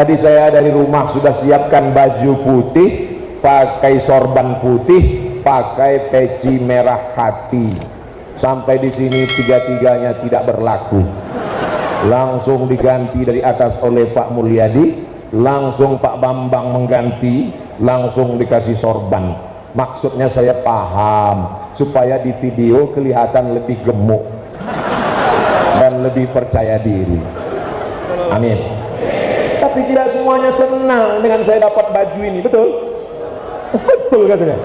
tadi saya dari rumah sudah siapkan baju putih pakai sorban putih pakai peci merah hati. Sampai di sini tiga-tiganya tidak berlaku. Langsung diganti dari atas oleh Pak Mulyadi langsung Pak Bambang mengganti langsung dikasih sorban. Maksudnya saya paham supaya di video kelihatan lebih gemuk dan lebih percaya diri. Amin tapi tidak semuanya senang dengan saya dapat baju ini betul? Betul katanya.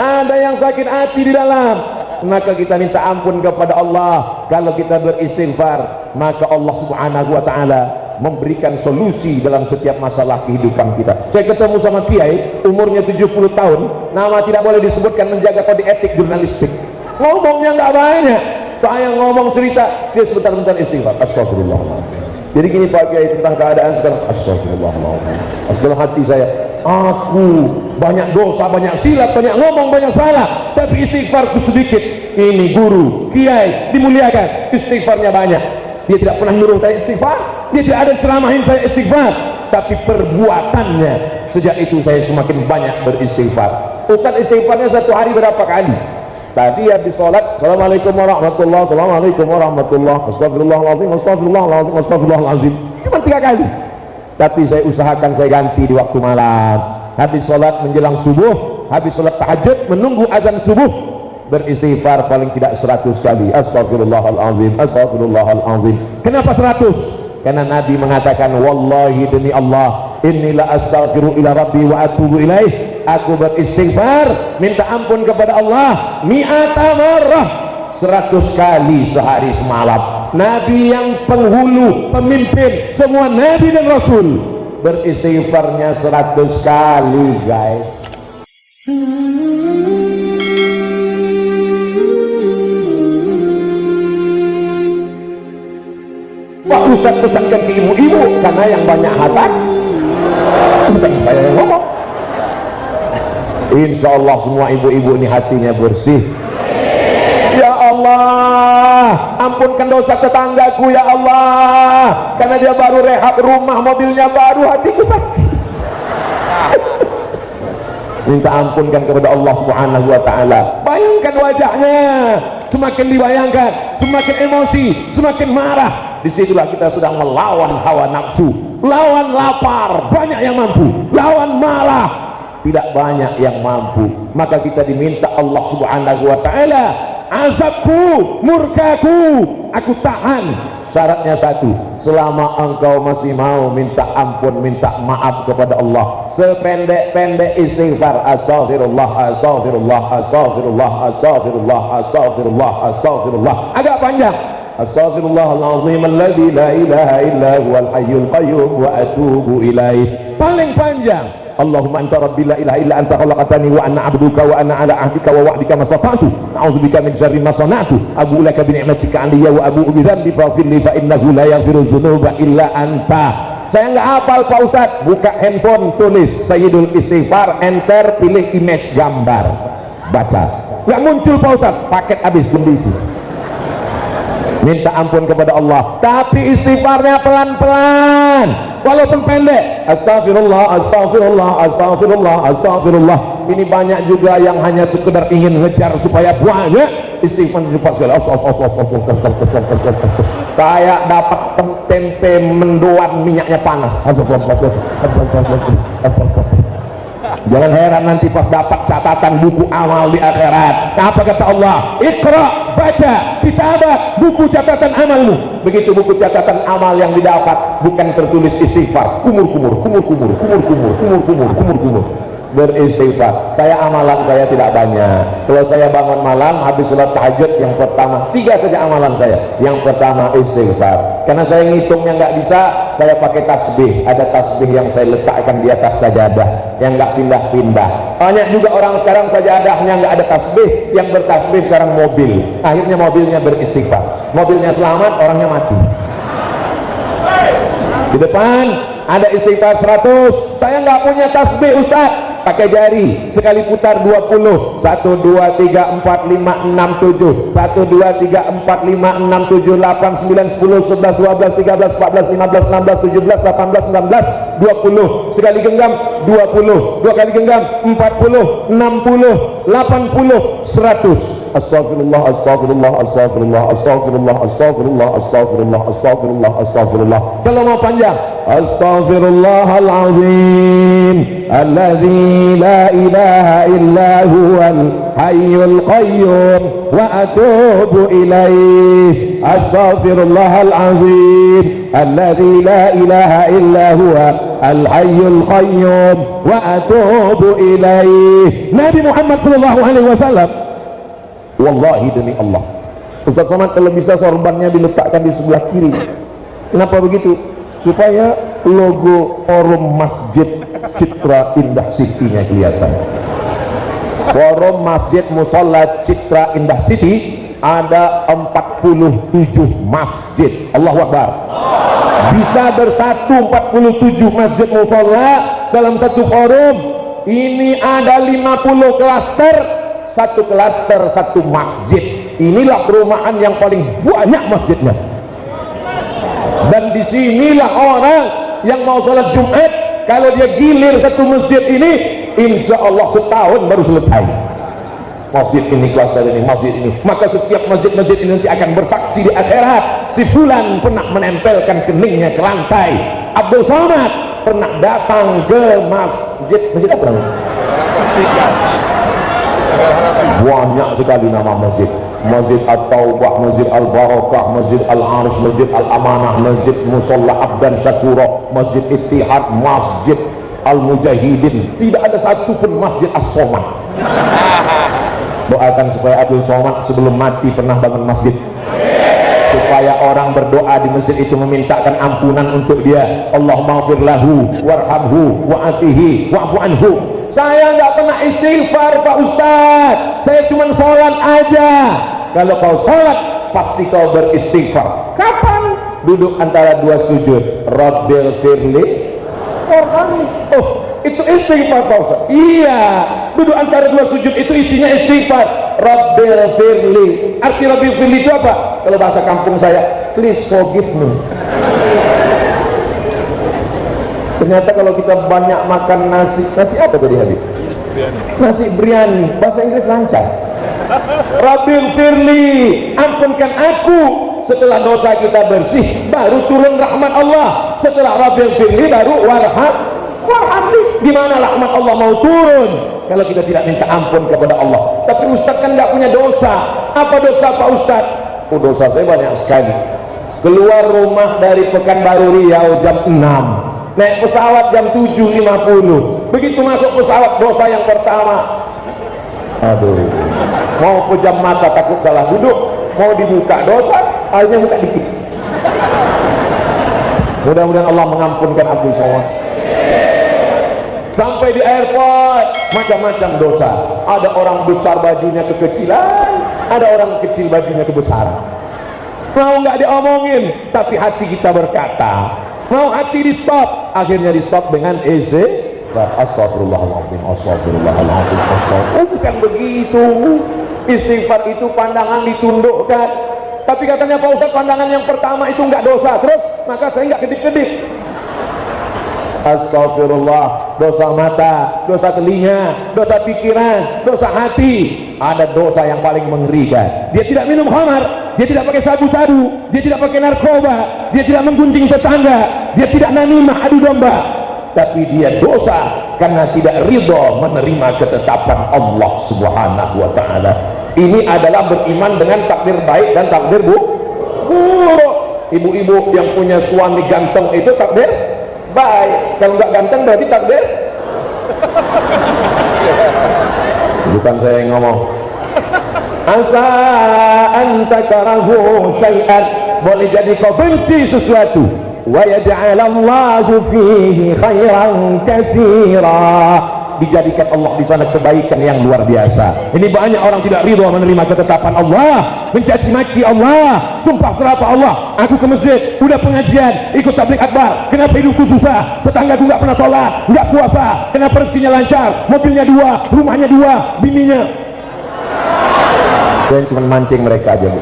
Ada yang sakit hati di dalam. Maka kita minta ampun kepada Allah. Kalau kita beristighfar maka Allah subhanahu wa ta'ala memberikan solusi dalam setiap masalah kehidupan kita. Saya ketemu sama Kiai umurnya 70 tahun. Nama tidak boleh disebutkan menjaga kode etik jurnalistik. Ngomongnya nggak banyak. Saya ngomong cerita dia sebentar-bentar istighfar. Astagfirullah jadi gini Pak Kiai tentang keadaan sekarang. Astagfirullahaladzim astagfirullah hati saya aku banyak dosa banyak silat banyak ngomong banyak salah. Tapi istighfarku sedikit. Ini guru Kiai dimuliakan. Istighfarnya banyak. Dia tidak pernah nyuruh saya istighfar. Dia tidak ada ceramahin saya istighfar. Tapi perbuatannya sejak itu saya semakin banyak beristighfar. Ustaz istighfarnya satu hari berapa kali? Tadi habis sholat Assalamualaikum warahmatullahi Assalamualaikum warahmatullahi Astagfirullahaladzim Astagfirullahaladzim Astagfirullahaladzim. Cuma tiga kali. Tapi saya usahakan saya ganti di waktu malam. Habis sholat menjelang subuh habis sholat tahajud menunggu azan subuh beristighfar paling tidak seratus kali. Astagfirullahaladzim Astagfirullahaladzim. Kenapa seratus? karena Nabi mengatakan wallahi demi Allah inilah astaghfiru ila rabbi wa atubu ilaih aku beristighfar minta ampun kepada Allah. Mi'ata marrah. Seratus kali sehari semalam. Nabi yang penghulu pemimpin semua Nabi dan Rasul beristighfarnya seratus kali guys. Pak Ustaz pesankan ke ibu-ibu karena yang banyak hasad bukan saya ngomong Insya Allah semua ibu-ibu ini hatinya bersih. Ya Allah ampunkan dosa tetanggaku ya Allah. Karena dia baru rehab rumah mobilnya baru hatiku sakit. Minta ampunkan kepada Allah subhanahu wa ta'ala. Bayangkan wajahnya. Semakin dibayangkan semakin emosi semakin marah. Di situlah kita sedang melawan hawa nafsu lawan lapar banyak yang mampu lawan marah tidak banyak yang mampu. Maka kita diminta Allah subhanahu wa ta'ala azabku murkaku aku tahan. Syaratnya satu selama engkau masih mau minta ampun minta maaf kepada Allah. Sependek-pendek istighfar astaghfirullah astaghfirullah astaghfirullah astaghfirullah astaghfirullah astaghfirullah. Agak panjang. Astaghfirullahaladzim alladhi la ilaha illa huwal hayyul qayyum wa atubu ilaih paling panjang Allahumma anta rabbi la ilaha illa anta khalaqtani wa ana 'abduka wa ana 'ala 'ahdika wa wa'dika ma stata'tu. A'udzubika min syarri ma sana'tu. Abu laka bi ni'matika 'alayya wa abu bi dhanbi faghfir li fa innahu la yaghfiru dzunuba illa anta. Saya enggak hafal Pak Ustaz buka handphone tulis Sayyidul Istighfar enter pilih image gambar. Baca. Enggak muncul Pak Ustaz paket habis kondisi minta ampun kepada Allah. Tapi istighfarnya pelan-pelan. Walaupun pendek. Astagfirullah astagfirullah astagfirullah astagfirullah ini banyak juga yang hanya sekedar ingin ngejar supaya banyak istighfar cepat sekali kayak dapat tempe mendoan minyaknya panas jangan heran nanti pas dapat catatan buku amal di akhirat. Apa kata Allah? Ikra baca kitabah buku catatan amalmu. Begitu buku catatan amal yang didapat bukan tertulis istighfar. Kumur kumur kumur kumur kumur kumur kumur kumur kumur kumur beristighfar. Saya amalan saya tidak banyak. Kalau saya bangun malam habis sholat tahajud yang pertama tiga saja amalan saya. Yang pertama istighfar. Karena saya ngitungnya nggak bisa saya pakai tasbih. Ada tasbih yang saya letakkan di atas sajadah yang nggak pindah-pindah. Banyak juga orang sekarang sajadahnya nggak ada tasbih. Yang bertasbih sekarang mobil. Akhirnya mobilnya beristighfar. Mobilnya selamat orangnya mati. Di depan ada istighfar 100 saya nggak punya tasbih Ustaz pakai jari sekali putar 20 1 2 3 4 5 6 7 1 2 3 4 5 6 7 8 9 10 11 12 13 14 15 16 17 18 19 20 sekali genggam 20 dua kali genggam 40 60 80 100 أستغفر الله أستغفر الله أستغفر الله أستغفر الله أستغفر الله أستغفر الله أستغفر الله أستغفر الله كلمة panjang أستغفر الله العظيم الذي لا إله إلا هو الحي القيوم وأتوب إليه. أستغفر الله العظيم الذي لا إله إلا هو الحي القيوم وأتوب إليه. نبي محمد صلى الله عليه وسلم wallahi demi Allah. Ustaz Somad kalau bisa sorbannya diletakkan di sebelah kiri. Kenapa begitu? Supaya logo forum masjid Citra Indah City-nya kelihatan. Forum masjid musola Citra Indah City ada 47 masjid. Allah Akbar. Bisa bersatu 47 masjid musola dalam satu forum. Ini ada 50 klaster satu klaster satu masjid. Inilah perumahan yang paling banyak masjidnya. Dan di sinilah orang yang mau sholat Jumat kalau dia gilir satu masjid ini insya Allah setahun baru selesai. Masjid ini kuasa ini masjid ini. Maka setiap masjid-masjid ini nanti akan bersaksi di akhirat. Si fulan pernah menempelkan keningnya ke lantai. Abdul Somad pernah datang ke masjid. Masjid apa namanya? Banyak sekali nama masjid Masjid At-Taubah, Masjid Al-Barakah, Masjid Al-Arish, Masjid Al-Amanah, Masjid Musalla Abdan Syakura, Masjid Ittihad, Masjid Al-Mujahidin. Tidak ada satu pun Masjid As-Somad. Doakan supaya Abdul Somad sebelum mati pernah bangun masjid. Supaya orang berdoa di masjid itu memintakan ampunan untuk dia. Allah maghfir lahu, warhamhu, wa'atihi, wa'fu anhu saya nggak pernah istighfar Pak Ustaz. Saya cuma sholat aja. Kalau kau sholat pasti kau beristighfar. Kapan? Duduk antara dua sujud. Rabbil firli. Orang oh itu istighfar Pak Ustaz. Iya. Duduk antara dua sujud itu isinya istighfar. Rabbil firli. Arti Rabbil firli itu apa? Kalau bahasa kampung saya please forgive me ternyata kalau kita banyak makan nasi nasi apa tadi Habib? nasi biryani. Bahasa Inggris lancar. Rabbil firli ampunkan aku. Setelah dosa kita bersih baru turun rahmat Allah. Setelah Rabbil firli baru warham. Warhamni di mana rahmat Allah mau turun? Kalau kita tidak minta ampun kepada Allah. Tapi Ustaz kan nggak punya dosa. Apa dosa Pak Ustaz? Oh dosa saya banyak sekali. Keluar rumah dari Pekanbaru Riau jam 6 naik pesawat jam 7.50 begitu masuk pesawat dosa yang pertama. Aduh. Mau pejam mata takut salah duduk. Mau dibuka dosa. Akhirnya buka dikit. Mudah-mudahan Allah mengampunkan aku semua. Sampai di airport. Macam-macam dosa. Ada orang besar bajunya kekecilan. Ada orang kecil bajunya kebesaran. Mau nggak diomongin tapi hati kita berkata mau hati di stop akhirnya di stop dengan eze astagfirullahaladzim astagfirullahaladzim astagfirullah oh bukan begitu. Istighfar itu pandangan ditundukkan. Tapi katanya Pak Ustaz pandangan yang pertama itu enggak dosa. Terus maka saya enggak kedip-kedip. Astagfirullah dosa mata dosa telinga dosa pikiran dosa hati. Ada dosa yang paling mengerikan. Dia tidak minum khamar dia tidak pakai sabu-sabu dia tidak pakai narkoba dia tidak menggunting tetangga dia tidak nanimah adu domba. Tapi dia dosa karena tidak ridho menerima ketetapan Allah subhanahu wa ta'ala. Ini adalah beriman dengan takdir baik dan takdir bu buruk. Ibu-ibu yang punya suami ganteng itu takdir baik kalau nggak ganteng berarti takdir bukan saya yang ngomong. Asa anta karahu syai'an. Boleh jadi kau benci sesuatu. Wa yaj'alallahu fihi khairan katsira dijadikan Allah di sana kebaikan yang luar biasa. Ini banyak orang tidak ridho menerima ketetapan Allah mencaci maki Allah sumpah serapa Allah. Aku ke masjid udah pengajian ikut tablik akbar. Kenapa hidupku susah? Tetanggaku nggak pernah sholat nggak puasa. Kenapa rezekinya lancar? Mobilnya dua rumahnya dua bininya. Dan cuma mancing mereka aja bu.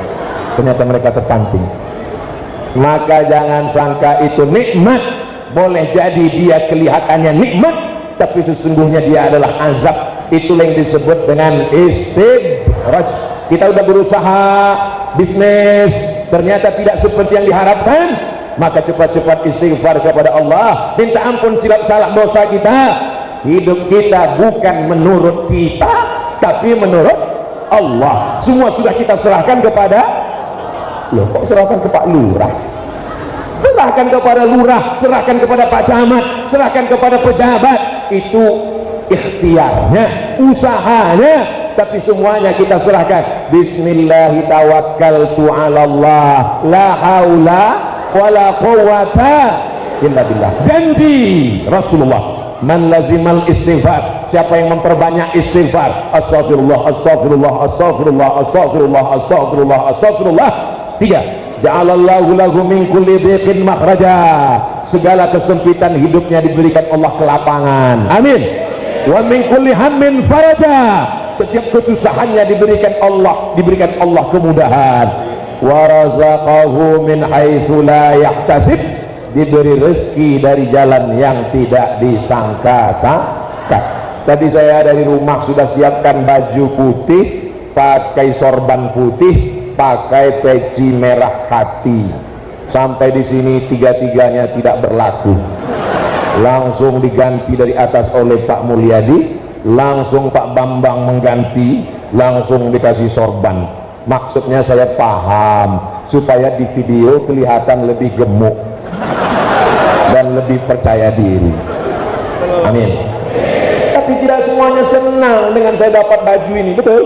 Ternyata mereka terpancing. Maka jangan sangka itu nikmat. Boleh jadi dia kelihatannya nikmat tapi sesungguhnya dia adalah azab. Itulah yang disebut dengan istidraj kita udah berusaha bisnis ternyata tidak seperti yang diharapkan. Maka cepat-cepat istighfar kepada Allah. Minta ampun silap salah dosa kita. Hidup kita bukan menurut kita tapi menurut Allah. Semua sudah kita serahkan kepada loh kok serahkan ke Pak Lurah? Serahkan kepada lurah serahkan kepada Pak Camat serahkan kepada pejabat itu ikhtiarnya usahanya. Tapi semuanya kita serahkan. Bismillahirrahmanirrahim la billah. Janji Rasulullah man lazimal istighfar. Siapa yang memperbanyak istighfar? Astagfirullah astagfirullah astagfirullah astagfirullah astagfirullah astagfirullah tiga ja'alallahu lahu min kulli dhiqin makhraja segala kesempitan hidupnya diberikan Allah kelapangan amin. Wa min kulli hammin faraja. Setiap kesusahannya diberikan Allah diberikan Allah kemudahan. Wa razaqahu min haitsu la yahtasib. Diberi rezeki dari jalan yang tidak disangka-sangka. Tadi saya dari rumah sudah siapkan baju putih pakai sorban putih pakai peci merah hati sampai di sini tiga-tiganya tidak berlaku. Langsung diganti dari atas oleh Pak Mulyadi langsung Pak Bambang mengganti langsung dikasih sorban. Maksudnya saya paham supaya di video kelihatan lebih gemuk dan lebih percaya diri. Amin. Tapi tidak semuanya senang dengan saya dapat baju ini betul?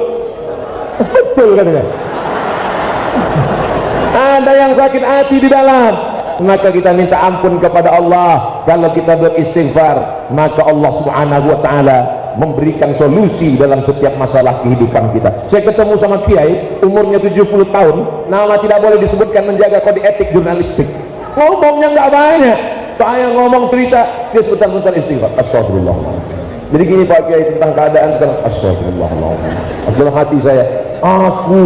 Betul katanya ada yang sakit hati di dalam maka kita minta ampun kepada Allah kalau kita beristighfar maka Allah subhanahu wa ta'ala memberikan solusi dalam setiap masalah kehidupan kita saya ketemu sama kiai umurnya 70 tahun nama tidak boleh disebutkan menjaga kode etik jurnalistik ngomongnya nggak banyak saya ngomong cerita dia sebentar-bentar istighfar astagfirullah jadi gini Pak Kiai tentang keadaan sekarang astagfirullah hati saya aku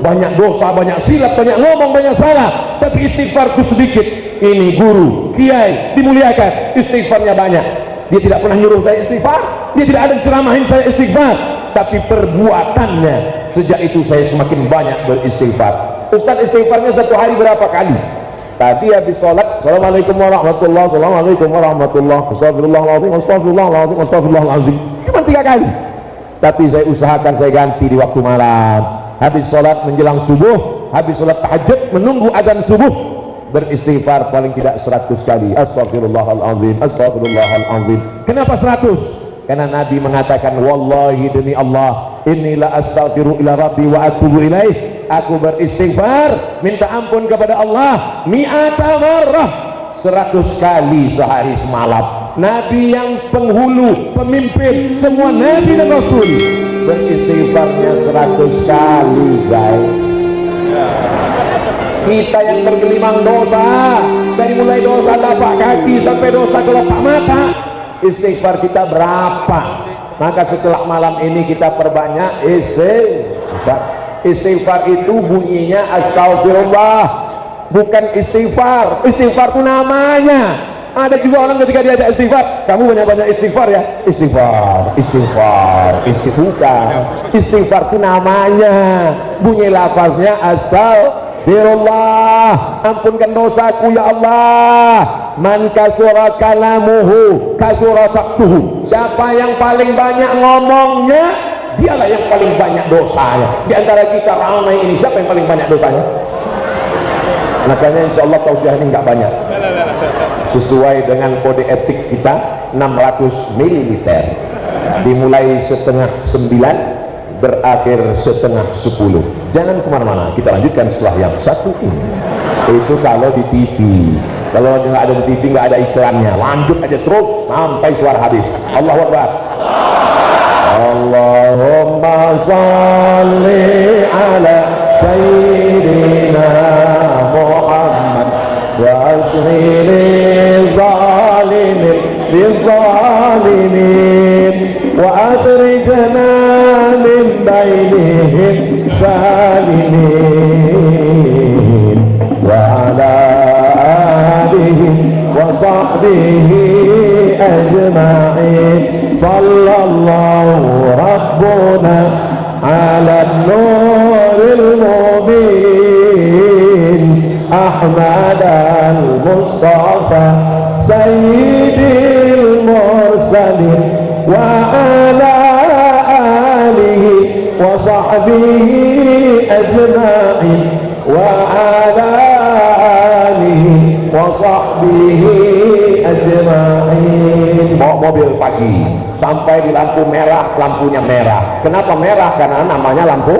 banyak dosa, banyak silap, banyak ngomong, banyak salah. Tapi istighfarku sedikit. Ini guru, kiai, dimuliakan. Istighfarnya banyak. Dia tidak pernah nyuruh saya istighfar. Dia tidak ada ceramahin saya istighfar. Tapi perbuatannya sejak itu saya semakin banyak beristighfar. Ustaz istighfarnya satu hari berapa kali? Tadi habis sholat Assalamualaikum warahmatullahi Assalamualaikum warahmatullahi Astagfirullahaladzim Astagfirullahaladzim Astagfirullahaladzim. Cuma tiga kali. Tapi saya usahakan saya ganti di waktu malam habis sholat menjelang subuh habis sholat tahajud menunggu azan subuh beristighfar paling tidak 100 kali. Astagfirullahaladzim astagfirullahaladzim kenapa 100 karena Nabi mengatakan wallahi demi Allah inilah astaghfiru ila rabbi wa atubu ilaih. Aku beristighfar minta ampun kepada Allah mi'ata marrah 100 kali sehari semalam Nabi yang penghulu, pemimpin semua Nabi dan Rasul. Beristighfarnya seratus kali guys. Kita yang bergelimang dosa dari mulai dosa tapak kaki sampai dosa kelopak mata istighfar kita berapa? Maka setelah malam ini kita perbanyak istighfar. Istighfar itu bunyinya astagfirullah bukan istighfar. Istighfar itu namanya ada juga orang ketika diajak istighfar kamu banyak-banyak istighfar ya. Istighfar istighfar istighfar istighfar itu namanya. Bunyi lafaznya asal Birullah. Ampunkan dosaku ya Allah. Man kasura kalamuhu kasura saktuhu siapa yang paling banyak ngomongnya dialah yang paling banyak dosanya di antara kita ramai ini siapa yang paling banyak dosanya makanya insya Allah tausiah ini nggak banyak sesuai dengan kode etik kita 600 ml dimulai setengah 9 berakhir setengah 10 jangan ke mana-mana kita lanjutkan setelah yang satu ini. Itu kalau di TV kalau nggak ada di TV nggak ada iklannya. Lanjut aja terus sampai suara habis. Allah Akbar. Allahumma salli ala sayyidina Muhammad wa ashghil للظالمين وأخرجنا من بينهم سالمين وعلى آله وصحبه أجمعين. صلى الله ربنا على النور المبين أحمد المصطفى سيد المرسلين وعلى آله وصحبه أجمعين وعلى آله وصحبه أجمعين bawa mobil pagi sampai di lampu merah lampunya merah kenapa merah karena namanya lampu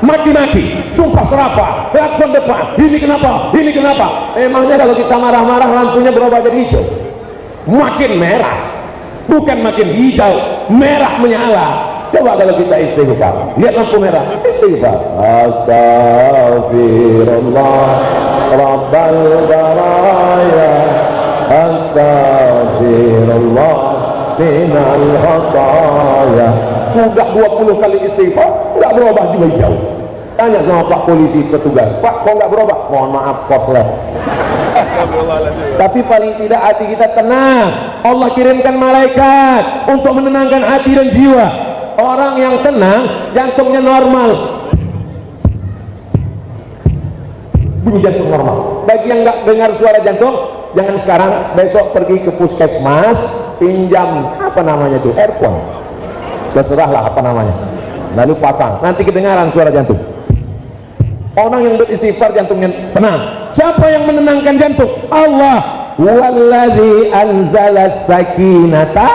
mati-mati sumpah serapa klakson depan ini kenapa ini kenapa emangnya kalau kita marah-marah lampunya berubah jadi hijau makin merah. Bukan makin hijau merah menyala. Coba kalau kita istighfar. Lihat lampu merah. Istighfar. Astagfirullah rabbal baraya astagfirullah minal khataya sudah 20 kali istighfar nggak berubah juga hijau tanya sama pak polisi petugas pak kok nggak berubah mohon maaf koslet tapi paling tidak hati kita tenang. Allah kirimkan malaikat untuk menenangkan hati dan jiwa. Orang yang tenang jantungnya normal. Bunyi jantung normal. Bagi yang nggak dengar suara jantung jangan sekarang besok pergi ke puskesmas pinjam apa namanya itu earphone terserahlah apa namanya. Lalu pasang. Nanti kedengaran suara jantung orang yang beristighfar jantungnya tenang. Siapa yang menenangkan jantung? Allah. Walladzi anzala sakinata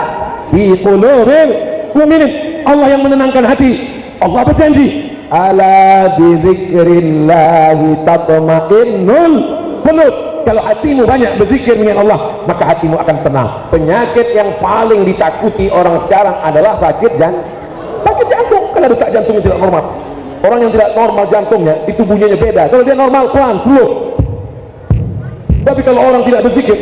fi qulubil mu'minin Allah yang menenangkan hati. Allah berjanji ala bizikrillahi tatma'innul qulub. Kalau hatimu banyak berzikir dengan Allah maka hatimu akan tenang. Penyakit yang paling ditakuti orang sekarang adalah sakit jantung sakit jantung. Karena detak jantungnya tidak normal orang yang tidak normal jantungnya itu bunyinya beda. Kalau dia normal pelan slow tapi kalau orang tidak berzikir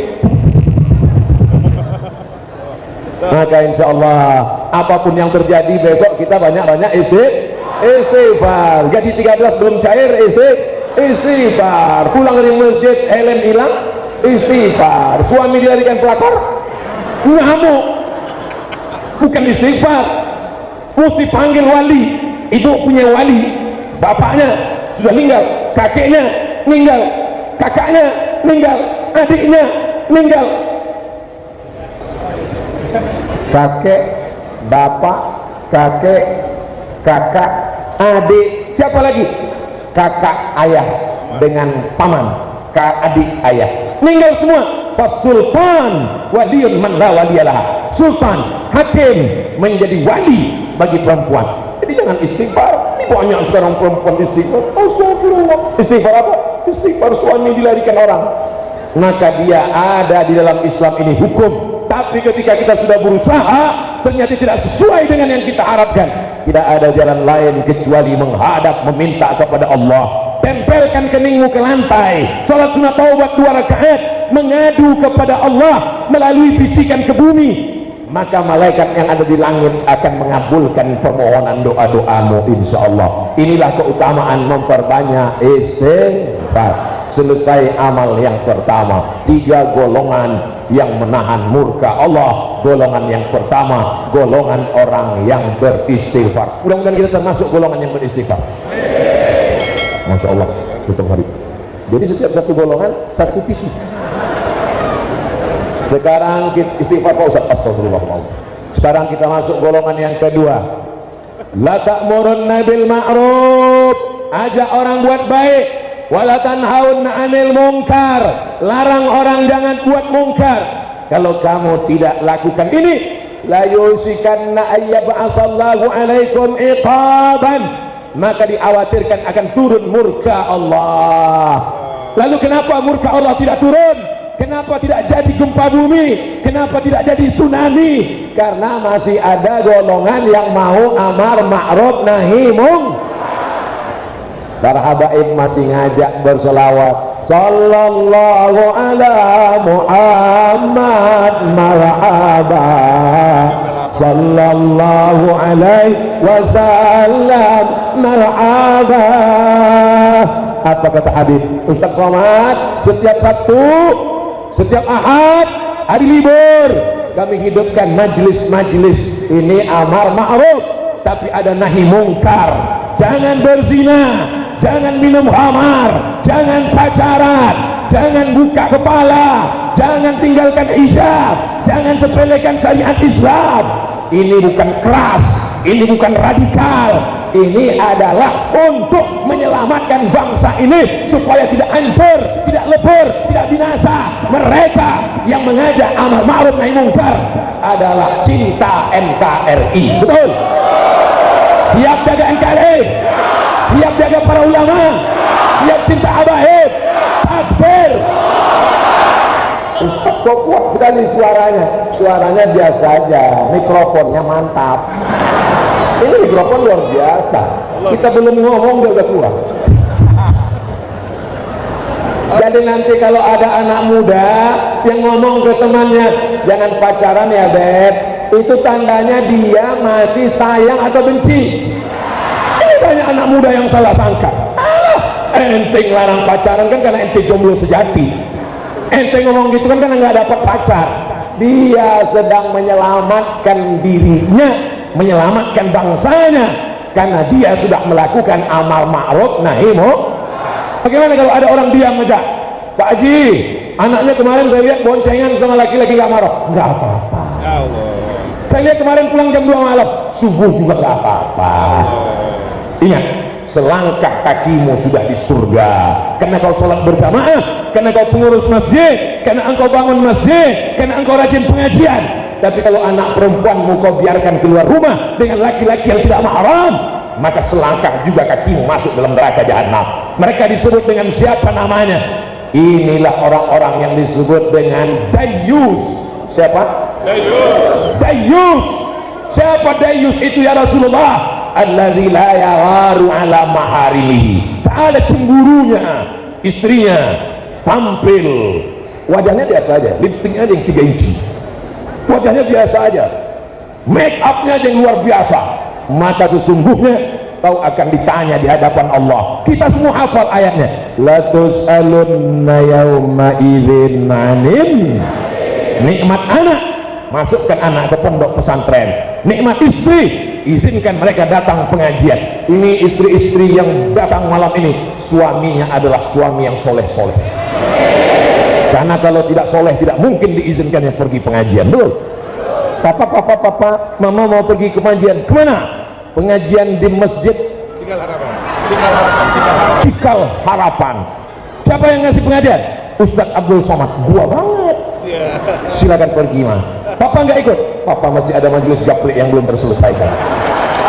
maka insya Allah apa pun yang terjadi besok kita banyak-banyak isi istighfar. Gaji 13 belum cair isi istighfar. Pulang dari masjid helm hilang istighfar. Suami dilarikan pelakor ngamuk. Bukan istighfar. Mesti panggil wali itu punya wali bapaknya sudah meninggal kakeknya meninggal kakaknya meninggal adiknya meninggal. Kakek bapak kakek kakak adik. Siapa lagi? Kakak ayah dengan paman. Kak adik ayah. Meninggal semua. Fasultan waliun man la waliyalah sultan hakim menjadi wali bagi perempuan jadi jangan istighfar. Ini banyak sekarang perempuan istighfar. Astagfirullah. Istighfar apa? istighfar suami dilarikan orang. Maka dia ada di dalam Islam ini hukum. Tapi ketika kita sudah berusaha ternyata tidak sesuai dengan yang kita harapkan. Tidak ada jalan lain kecuali menghadap meminta kepada Allah. Tempelkan keningmu ke lantai. Salat sunat taubat dua rakaat. Mengadu kepada Allah melalui bisikan ke bumi maka malaikat yang ada di langit akan mengabulkan permohonan doa-doamu insya Allah inilah keutamaan memperbanyak istighfar selesai amal yang pertama tiga golongan yang menahan murka Allah. Golongan yang pertama golongan orang yang beristighfar. Mudah-mudahan kita termasuk golongan yang beristighfar. Masya Allah tutup hari. Jadi setiap satu golongan satu tisu sekarang istighfar Pak Ustaz. Astagfirullah sekarang kita masuk golongan yang kedua. La ta'murunna bil ma'ruf. Ajak orang buat baik. Wala tanhaunna 'anil munkar. Larang orang jangan buat mungkar kalau kamu tidak lakukan ini la yusikanna ayyab'atsallahu 'alaikum iqaban. Maka dikhawatirkan akan turun murka Allah. Lalu kenapa murka Allah tidak turun kenapa tidak jadi gempa bumi? Kenapa tidak jadi tsunami? Karena masih ada golongan yang mau amar ma'ruf nahi mung para habaib masih ngajak berselawat. Sallallahu ala muhammad marhaba sallallahu alaihi wasallam marhaba apa kata Habib? Ustaz Somad setiap Sabtu setiap Ahad hari libur. Kami hidupkan majlis-majlis. Ini amar ma'ruf tapi ada nahi mungkar. Jangan berzina jangan minum hamar jangan pacaran jangan buka kepala jangan tinggalkan hijab jangan sepelekan syariat Islam. Ini bukan keras ini bukan radikal. Ini adalah untuk menyelamatkan bangsa ini supaya tidak hancur tidak lebur tidak binasa. Mereka yang mengajak amar ma'ruf nahi mungkar adalah cinta NKRI betul? Siap jaga NKRI siap jaga para ulama? Siap cinta abaib takbir? Ustaz kok kuat sekali suaranya? Suaranya biasa aja mikrofonnya mantap ini mikrofon luar biasa. Kita belum ngomong dia udah kuat jadi nanti kalau ada anak muda yang ngomong ke temannya jangan pacaran ya beb. Itu tandanya dia masih sayang atau benci? Ini banyak anak muda yang salah sangka. Ah, ente larang pacaran kan karena ente jomblo sejati. Ente ngomong gitu kan karena nggak dapat pacar. Dia sedang menyelamatkan dirinya menyelamatkan bangsanya karena dia sudah melakukan amal ma'ruf nahi bagaimana kalau ada orang diam aja Pak Haji anaknya kemarin saya lihat boncengan sama laki-laki gak marah. Nggak apa-apa. Saya lihat kemarin pulang jam 2 malam subuh juga gak apa-apa. Ingat selangkah kakimu sudah di surga. Karena kau sholat berjamaah karena kau pengurus masjid karena engkau bangun masjid karena engkau rajin pengajian tapi kalau anak perempuanmu kau biarkan keluar rumah dengan laki-laki yang tidak mahram maka selangkah juga kakimu masuk dalam neraka jahanam. Mereka disebut dengan siapa namanya? Inilah orang-orang yang disebut dengan dayus. Siapa? dayus. Dayus siapa dayus itu ya Rasulullah? Alladzi la yawaru ala maharimihi tak ada cemburunya. Istrinya tampil. Wajahnya biasa aja lipstiknya aja yang 3 inci wajahnya biasa aja. Make upnya yang luar biasa. Maka sesungguhnya kau akan ditanya di hadapan Allah. Kita semua hafal ayatnya. La tus'alunna yawma idzin anin nikmat anak. Masukkan anak ke pondok pesantren. Nikmat istri. Izinkan mereka datang pengajian. Ini istri-istri yang datang malam ini. Suaminya adalah suami yang soleh-soleh karena kalau tidak soleh tidak mungkin diizinkan yang pergi pengajian betul? Papa papa papa mama mau pergi ke pengajian. Ke mana? Pengajian di masjid. Cikal harapan. Cikal harapan cikal harapan. Siapa yang ngasih pengajian? Ustadz Abdul Somad. Gua banget. Yeah. silakan pergi mah papa nggak ikut? Papa masih ada majelis gaplek yang belum terselesaikan.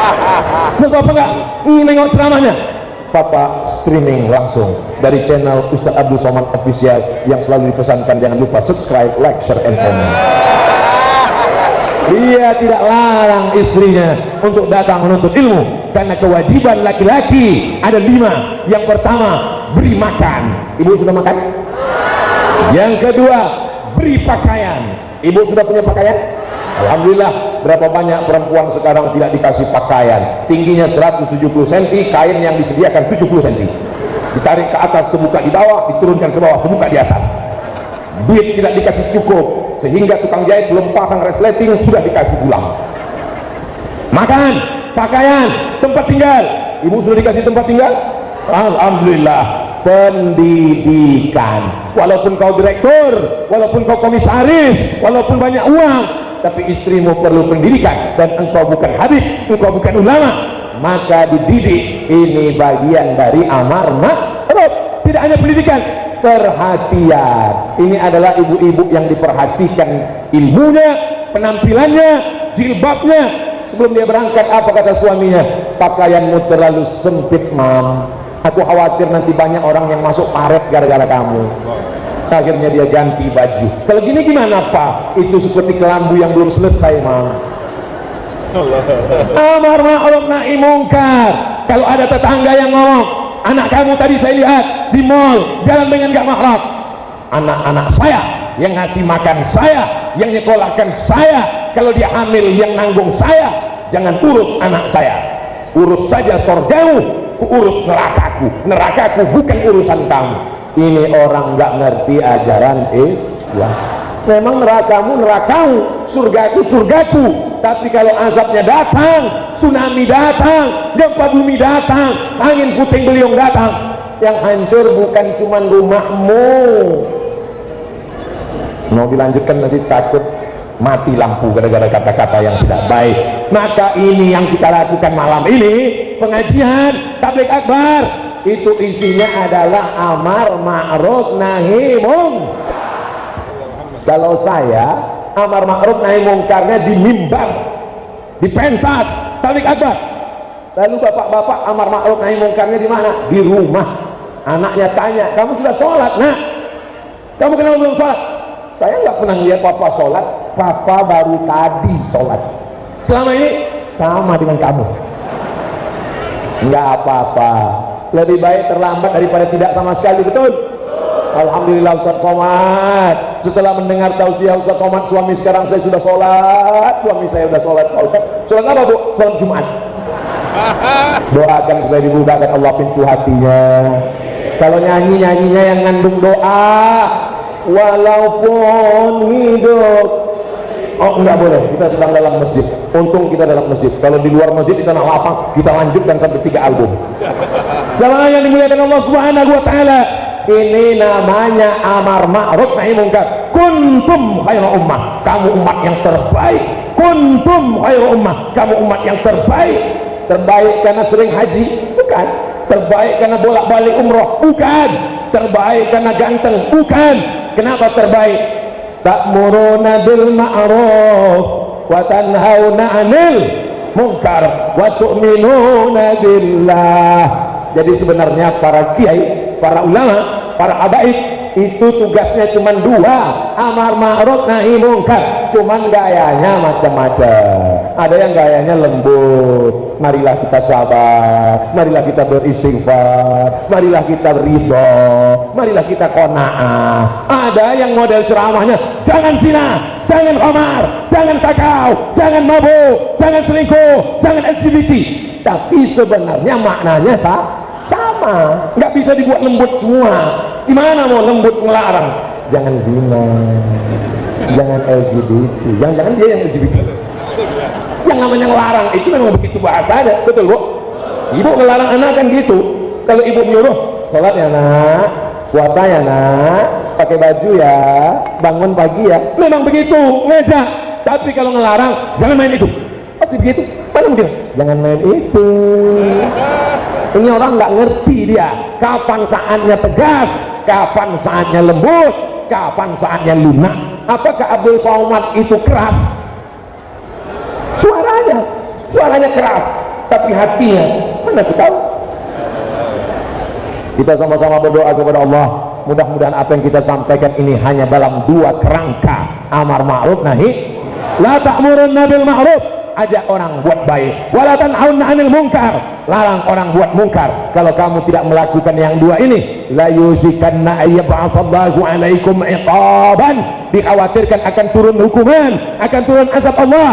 Terus papa nggak? Nengok ceramahnya Papa streaming langsung dari channel Ustadz Abdul Somad Official yang selalu dipesankan jangan lupa subscribe, like, share, and comment. Dia tidak larang istrinya untuk datang menuntut ilmu karena kewajiban laki-laki ada lima. Yang pertama beri makan. Ibu sudah makan? Yang kedua beri pakaian. Ibu sudah punya pakaian? Alhamdulillah berapa banyak perempuan sekarang tidak dikasih pakaian? Tingginya 170 cm kain yang disediakan 70 cm ditarik ke atas terbuka di bawah diturunkan ke bawah terbuka di atas. Duit tidak dikasih cukup sehingga tukang jahit belum pasang resleting sudah dikasih pulang. Makan pakaian tempat tinggal. Ibu sudah dikasih tempat tinggal? Alhamdulillah pendidikan. Walaupun kau direktur walaupun kau komisaris walaupun banyak uang tapi istrimu perlu pendidikan. Dan engkau bukan habib engkau bukan ulama. Maka dididik. Ini bagian dari amar ma'ruf. Tidak hanya pendidikan perhatian. Ini adalah ibu-ibu yang diperhatikan ilmunya penampilannya jilbabnya. Sebelum dia berangkat apa kata suaminya? Pakaianmu terlalu sempit mam. Aku khawatir nanti banyak orang yang masuk paret gara-gara kamu akhirnya dia ganti baju. Kalau gini gimana pak? Itu seperti kelambu yang belum selesai mam. Amar ma'ruf nahi mungkar. Kalau ada tetangga yang ngomong anak kamu tadi saya lihat di mall jalan dengan gak mahram anak-anak saya yang ngasih makan saya yang nyekolahkan saya kalau dia hamil yang nanggung saya jangan urus anak saya. Urus saja sorgamu urus nerakaku. Nerakaku bukan urusan kamu ini orang nggak ngerti ajaran Islam. Memang nerakamu nerakamu. Surgaku surgaku. Tapi kalau azabnya datang tsunami datang gempa bumi datang angin puting beliung datang yang hancur bukan cuma rumahmu. Mau dilanjutkan nanti takut? Mati lampu gara-gara kata-kata yang tidak baik. Maka ini yang kita lakukan malam ini pengajian tablik akbar itu isinya adalah amar ma'ruf nahi kalau saya amar ma'ruf nahi mungkarnya di mimbar di pentas tablik lalu bapak-bapak amar ma'ruf nahi mungkarnya di mana? Di rumah. Anaknya tanya kamu sudah sholat nak? Kamu kenapa belum sholat? Saya nggak pernah lihat papa sholat. Papa baru tadi sholat. Selama ini? Sama dengan kamu. Nggak apa-apa lebih baik terlambat daripada tidak sama sekali betul? Alhamdulillah Ustaz Somad. Setelah mendengar tausiah Ustaz Somad suami sekarang saya sudah sholat. Suami saya sudah sholat sholat apa bu? sholat Jumat. Doakan supaya dibukakan Allah pintu hatinya. Kalau nyanyi-nyanyinya yang ngandung doa. Walaupun hidup oh enggak boleh. Kita sedang dalam masjid. Untung kita dalam masjid. Kalau di luar masjid kita nak lapang. Kita lanjutkan sampai tiga album. Jalan yang dimuliakan Allah subhanahu wa ta'ala. Ini namanya amar ma'ruf nahi mungkar. Kuntum khairu ummah. Kamu umat yang terbaik. Kuntum khairu ummah. Kamu umat yang terbaik. Terbaik karena sering haji? Bukan. Terbaik karena bolak-balik umroh? Bukan. Terbaik karena ganteng? Bukan. Kenapa terbaik ta'muruna bil ma'ruf wa tanhauna 'anil munkar wa tu'minuna billah. Jadi sebenarnya para kiai para ulama para habaib itu tugasnya cuma dua amar ma'ruf nahi mungkar cuman gayanya macam-macam. Ada yang gayanya lembut. Marilah kita sabar. Marilah kita beristighfar. Marilah kita ridho. Marilah kita kona'ah ada yang model ceramahnya jangan zina jangan omar jangan sakau jangan mabuk jangan selingkuh jangan LGBT tapi sebenarnya maknanya sah sama. Nggak bisa dibuat lembut semua. Gimana mau lembut ngelarang? Jangan zina jangan LGBT jangan-jangan dia yang LGBT yang namanya ngelarang itu memang begitu bahasa ada. Betul bu? Ibu ngelarang anak kan gitu. Kalau ibu menyuruh sholat ya nak. Puasa ya nak pakai baju ya. Bangun pagi ya. Memang begitu ngejak. Tapi kalau ngelarang jangan main itu. Pasti begitu? Mana mungkin? Jangan main itu. Ini orang nggak ngerti dia. Kapan saatnya tegas? Kapan saatnya lembut? Kapan saatnya lunak? Apakah Abdul Somad itu keras? Suaranya. Suaranya keras. Tapi hatinya. Mana kita tahu? Kita sama-sama berdoa kepada Allah mudah-mudahan apa yang kita sampaikan ini hanya dalam dua kerangka. Amar ma'ruf nahi. La ta'murun nabil ma'ruf. Ajak orang buat baik. Walatan aun anil mungkar larang orang buat mungkar kalau kamu tidak melakukan yang dua ini la yusikanna ayyab'atsallahu alaikum iqaban. Dikhawatirkan akan turun hukuman akan turun azab Allah.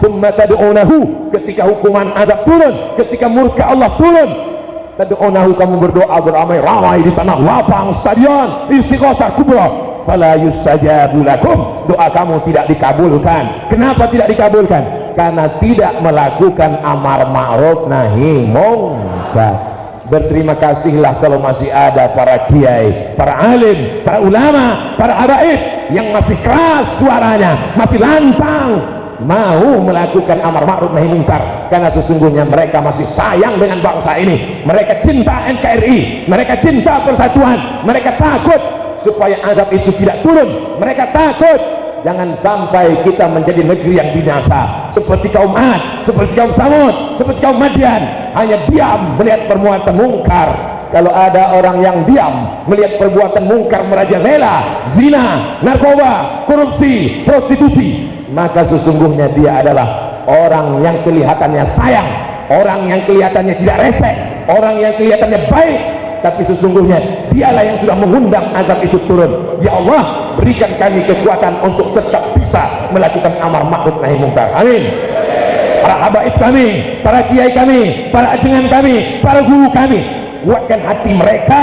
Summa ketika hukuman azab turun ketika murka Allah turun tad'unahu kamu berdoa beramai-ramai di tanah lapang stadion istighosah kubra fala yusajabu lakum. Doa kamu tidak dikabulkan. Kenapa tidak dikabulkan? Karena tidak melakukan amar ma'ruf nahi mungkar. Berterima kasihlah kalau masih ada para kiai para alim, para ulama para habaib yang masih keras suaranya masih lantang mau melakukan amar ma'ruf nahi mungkar. Karena sesungguhnya mereka masih sayang dengan bangsa ini. Mereka cinta NKRI mereka cinta persatuan. Mereka takut supaya azab itu tidak turun. Mereka takut. Jangan sampai kita menjadi negeri yang binasa. Seperti kaum Ad, seperti kaum Samud, seperti kaum Madian. Hanya diam melihat permuatan mungkar. Kalau ada orang yang diam melihat perbuatan mungkar merajalela zina, narkoba, korupsi, prostitusi maka sesungguhnya dia adalah orang yang kelihatannya sayang orang yang kelihatannya tidak resek orang yang kelihatannya baik. Tapi sesungguhnya dialah yang sudah mengundang azab itu turun. Ya Allah berikan kami kekuatan untuk tetap bisa melakukan amar ma'ruf nahi mungkar. Amin. Para habaib kami para kiai kami para ajengan kami para guru kami kuatkan hati mereka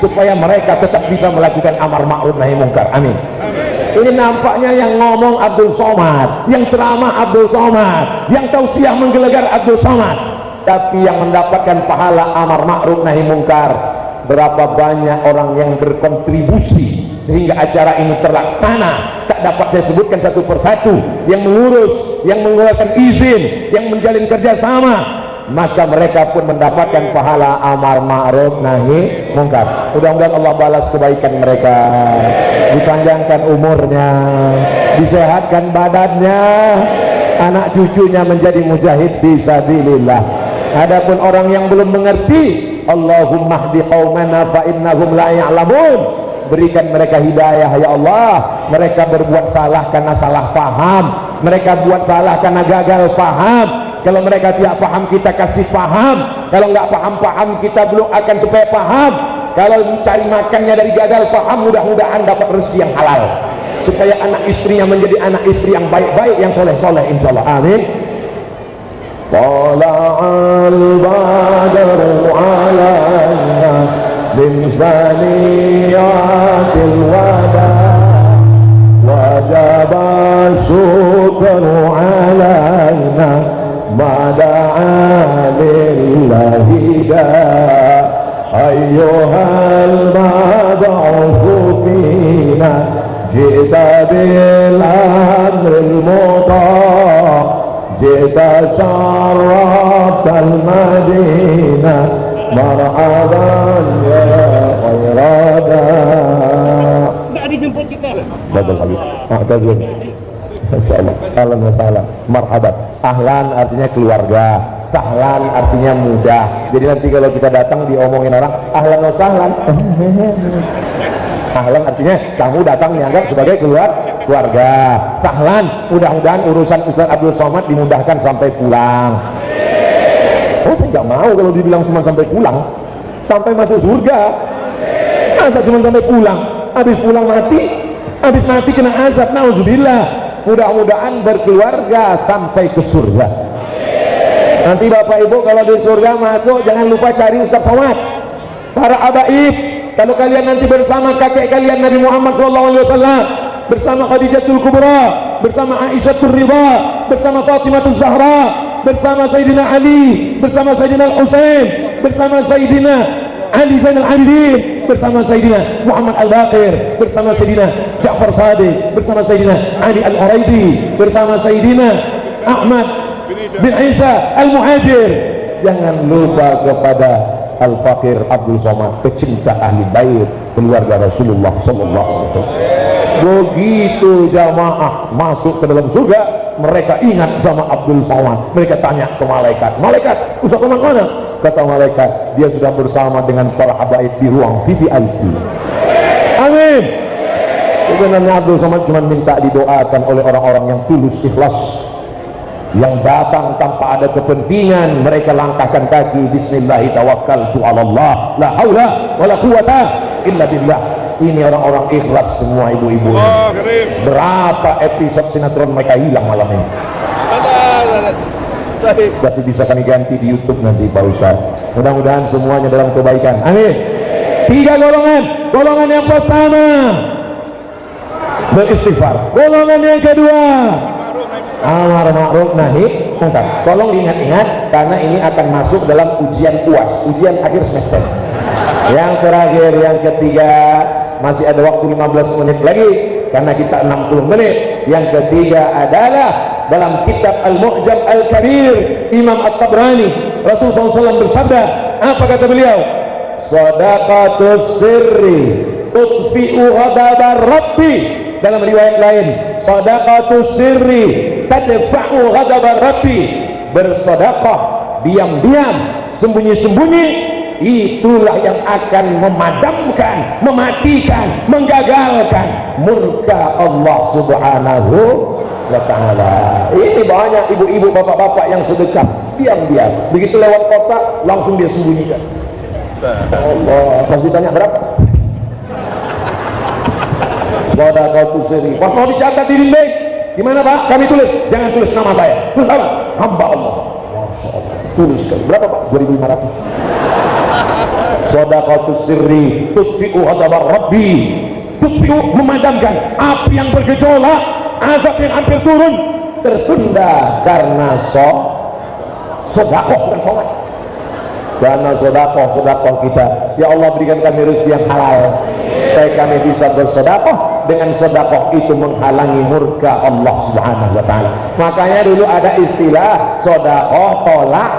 supaya mereka tetap bisa melakukan amar ma'ruf nahi mungkar. Amin ini nampaknya yang ngomong Abdul Somad yang ceramah Abdul Somad yang tausiah menggelegar Abdul Somad. Tapi yang mendapatkan pahala amar ma'ruf nahi mungkar berapa banyak orang yang berkontribusi sehingga acara ini terlaksana. Tak dapat saya sebutkan satu persatu yang mengurus, yang mengeluarkan izin yang menjalin kerjasama maka mereka pun mendapatkan pahala amar ma'ruf nahi mungkar. Mudah-mudahan Allah balas kebaikan mereka. Dipanjangkan umurnya. Disehatkan badannya. Anak cucunya menjadi mujahid bisa dilillah adapun orang yang belum mengerti Allahumma hdi qaumana fa innahum la ya'lamun. Berikan mereka hidayah ya Allah. Mereka berbuat salah karena salah paham. Mereka buat salah karena gagal paham kalau mereka tidak paham kita kasih paham kalau nggak paham-paham kita belum akan supaya paham kalau mencari makannya dari gagal paham mudah-mudahan dapat rezeki yang halal supaya anak istrinya menjadi anak istri yang baik-baik yang soleh-soleh insyaallah amin طلع البدر علينا من ثنيات الوداع وجب الشكر علينا ما دعا لله دا أيها المضعف فينا جئت بالأمر المطاع. جئت شرفت المدينة مرحبا يا خير داء بدل حبيبي. أعتذر. إن شاء الله. أهلا وسهلا. مرحبا. Ahlan artinya keluarga. Sahlan artinya mudah. Jadi nanti kalau kita datang diomongin orang, ahlan wa sahlan. ahlan artinya kamu datang dianggap sebagai keluar keluarga. Sahlan, mudah-mudahan urusan Ustaz Abdul Somad dimudahkan sampai pulang. Oh, saya nggak mau kalau dibilang cuma sampai pulang. Sampai masuk surga. Masa cuma sampai pulang? Habis pulang mati, habis mati kena azab. Nauzubillah. Mudah-mudahan berkeluarga sampai ke surga. Nanti Bapak Ibu kalau di surga masuk jangan lupa cari Ustaz Somad. Para abaib, kalau kalian nanti bersama kakek kalian Nabi Muhammad SAW bersama Khadijatul Kubra bersama Aisyah Ridha bersama Fatimah Zahra bersama Sayyidina Ali bersama Sayyidina Al-Husain bersama Sayyidina Ali Zainal Abidin bersama Sayyidina Muhammad Al-Baqir bersama Sayyidina Ja'far Sadiq bersama Sayyidina Ali Al-Uraidi bersama Sayyidina Ahmad bin Isa Al-Muhajir. Jangan lupa kepada Al-Fakir Abdul Somad pecinta ahli bait keluarga Rasulullah sallallahu alaihi wasallam. Begitu jamaah masuk ke dalam surga mereka ingat sama Abdul Somad mereka tanya ke malaikat malaikat Ustaz Somad mana? Kata malaikat dia sudah bersama dengan para habaib di ruang VVIP amin. Sebenarnya Abdul Somad cuma minta didoakan oleh orang-orang yang tulus ikhlas yang datang tanpa ada kepentingan. Mereka langkahkan kaki bismillahirrahmanirrahim. Allah. La haula wala quwata illa billah ini orang-orang ikhlas semua ibu-ibu. Karim. berapa episode sinetron mereka hilang malam ini? Tapi bisa kami ganti di YouTube nanti Pak Ustaz. Mudah-mudahan semuanya dalam kebaikan. Amin. Tiga golongan. Golongan yang pertama beristighfar. Golongan yang kedua amar ma'ruf nahi. Mungkar tolong ingat-ingat karena ini akan masuk dalam ujian UAS ujian akhir semester. Yang terakhir yang ketiga masih ada waktu 15 menit lagi karena kita 60 menit. Yang ketiga adalah dalam kitab Al-Mu'jam Al-Kabir Imam At-Tabrani Rasulullah SAW bersabda apa kata beliau? Sadaqatus sirri tudfi'u ghadaba rabbi. Dalam riwayat lain sadaqatus sirri tadfa'u ghadaba rabbi. Bersedekah diam-diam sembunyi-sembunyi itulah yang akan memadamkan mematikan menggagalkan murka Allah subhanahu wa ta'ala ini banyak ibu-ibu bapak-bapak yang sedekah diam-diam begitu lewat kota langsung dia sembunyikan Allah pasti tanya berapa Sadaqatu sirri. Pas mau dicatat di dinding, gimana Pak? Kami tulis. Jangan tulis nama saya. Tulis apa? Hamba Allah. Tulis berapa Pak? 2500. Sadaqatu sirri tutfi'u hadabar Rabbi. Tutfi'u memadamkan api yang bergejolak, azab yang hampir turun tertunda karena so sedekah dan sholat karena sedekah sedekah kita ya Allah berikan kami rezeki yang halal supaya kami bisa bersedekah dengan sedekah itu menghalangi murka Allah Subhanahu wa taala. Makanya dulu ada istilah sedekah tolak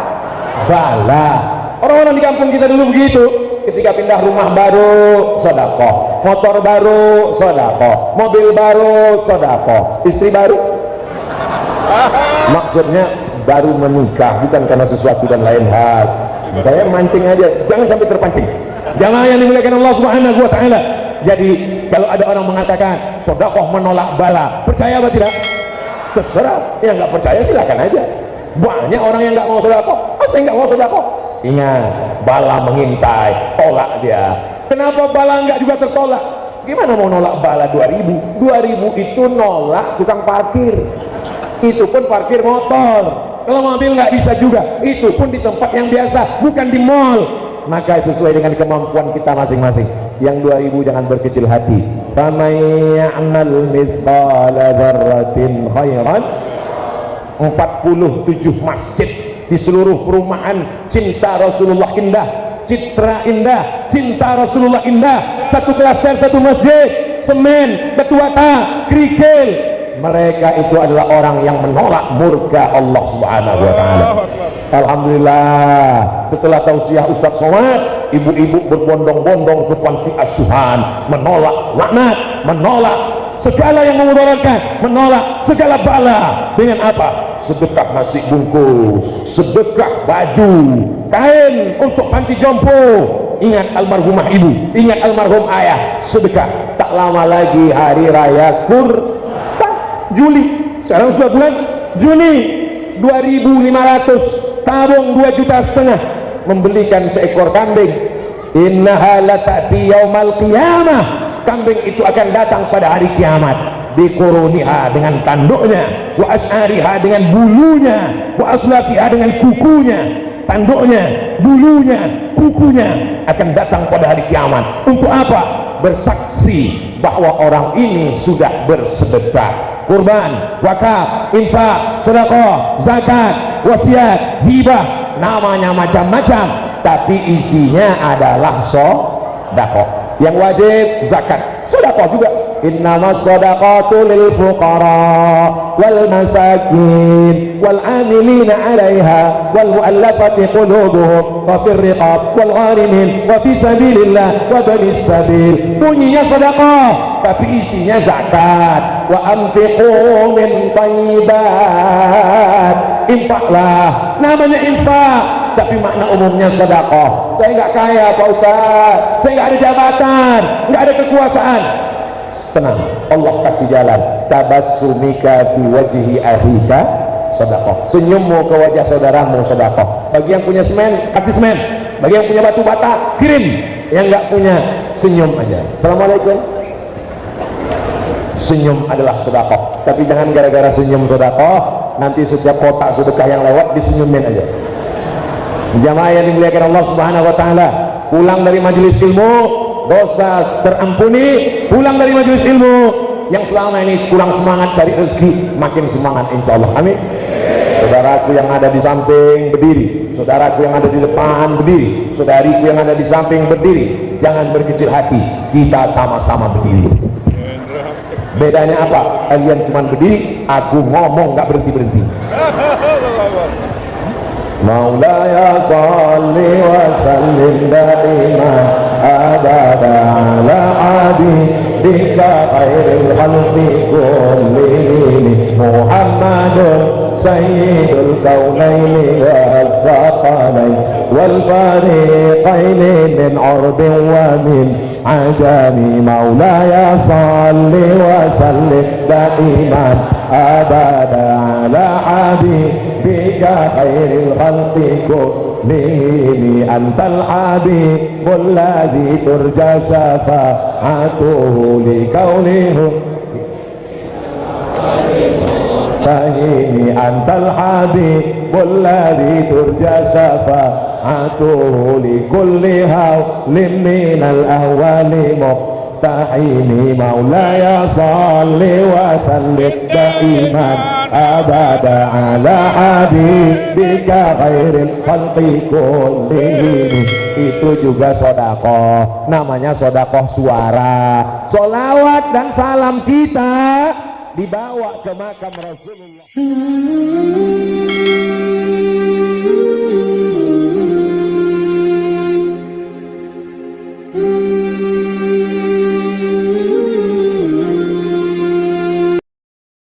bala. Orang-orang di kampung kita dulu begitu. Ketika pindah rumah baru, sedekah. Motor baru, sedekah. Mobil baru, sedekah. Istri baru. Maksudnya baru menikah bukan karena sesuatu dan lain hal. Saya mancing aja, jangan sampai terpancing. Jangan yang dimuliakan Allah Subhanahu wa taala. Jadi kalau ada orang mengatakan sodakoh menolak bala, percaya apa tidak? Terserah. Yang nggak percaya silakan aja. Banyak orang yang nggak mau sodakoh, oh, saya nggak mau sodakoh. Ingat, bala mengintai, tolak dia. Kenapa bala nggak juga tertolak? Gimana mau nolak bala 2000? 2000 itu nolak tukang parkir. Itu pun parkir motor. Kalau mobil nggak bisa juga. Itu pun di tempat yang biasa, bukan di mall. Maka sesuai dengan kemampuan kita masing-masing. Yang 2000 jangan berkecil hati. Faman ya'mal mithqala khairan 47 masjid di seluruh perumahan cinta Rasulullah indah. Citra indah cinta Rasulullah indah. Satu klaster satu masjid semen batu bata kerikil. Mereka itu adalah orang yang menolak murka Allah subhanahu wa ta'ala. Alhamdulillah. Setelah tausiah Ustaz Somad ibu-ibu berbondong-bondong ke panti asuhan menolak laknat menolak segala yang memudaratkan menolak segala bala. Dengan apa? Sedekah nasi bungkus sedekah baju kain untuk panti jompo. Ingat almarhumah ibu ingat almarhum ayah. Sedekah tak lama lagi hari raya kurban Juli. Sekarang sudah bulan Juni 2500 tabung 2 juta setengah. Membelikan seekor kambing. Innaha latati yaumal qiyamah kambing itu akan datang pada hari kiamat. Dikuruniha dengan tanduknya wa as'ariha dengan bulunya wa aslafiha dengan kukunya. Tanduknya bulunya kukunya akan datang pada hari kiamat. Untuk apa? Bersaksi bahwa orang ini sudah bersedekah. Kurban, wakaf, infak, sedekah, zakat, wasiat, hibah namanya macam-macam. Tapi isinya adalah sedekah yang wajib zakat. Sedekah juga. Innama sadaqatu lil fuqara wal masakin wal amilina 'alaiha wal mu'allafati qulubuhum wa fir riqab wal gharimin wa fi sabilillah wa banis sabil. Bunyinya sedekah tapi isinya zakat. Wa anfiqu min thayyibat infaklah. Namanya infak tapi makna umumnya sedekah. Saya enggak kaya Pak Ustaz. Saya enggak ada jabatan enggak ada kekuasaan. Tenang Allah kasih jalan. Tabassumika fi wajhi ahika sedekah. Senyummu ke wajah saudaramu sedekah. Bagi yang punya semen kasih semen. Bagi yang punya batu bata kirim. Yang enggak punya senyum aja. Assalamualaikum. Senyum adalah sedekah. Tapi jangan gara-gara senyum sedekah nanti setiap kotak sedekah yang lewat disenyumin aja jamaah yang dimuliakan Allah subhanahu wa ta'ala pulang dari majelis ilmu dosa terampuni pulang dari majelis ilmu. Yang selama ini kurang semangat cari rezeki makin semangat insya Allah. Amin. Saudaraku yang ada di samping berdiri. Saudaraku yang ada di depan berdiri. Saudariku yang ada di samping berdiri. Jangan berkecil hati kita sama-sama berdiri. Bedanya apa? Kalian cuma berdiri aku ngomong gak berhenti-berhenti مولاي صل وسلم دائما ابدا على حبيبك خير الخلق كلهم. محمد سيد الكونين والثقلين والفريقين من عرب ومن عجم. مولاي صل وسلم دائما أبدا على حبيبك خير الخلق كلهم أنت الحبيب الذي ترجى شفاعته لكونه فهيم أنت الحبيب الذي ترجى شفاعته لكل هول من الأهوال مقتحم مولاي صل وسلم دائما أبدا على حبيبك خير الخلق كلهم itu juga sodakoh namanya sodakoh suara solawat dan salam kita dibawa ke makam Rasulullah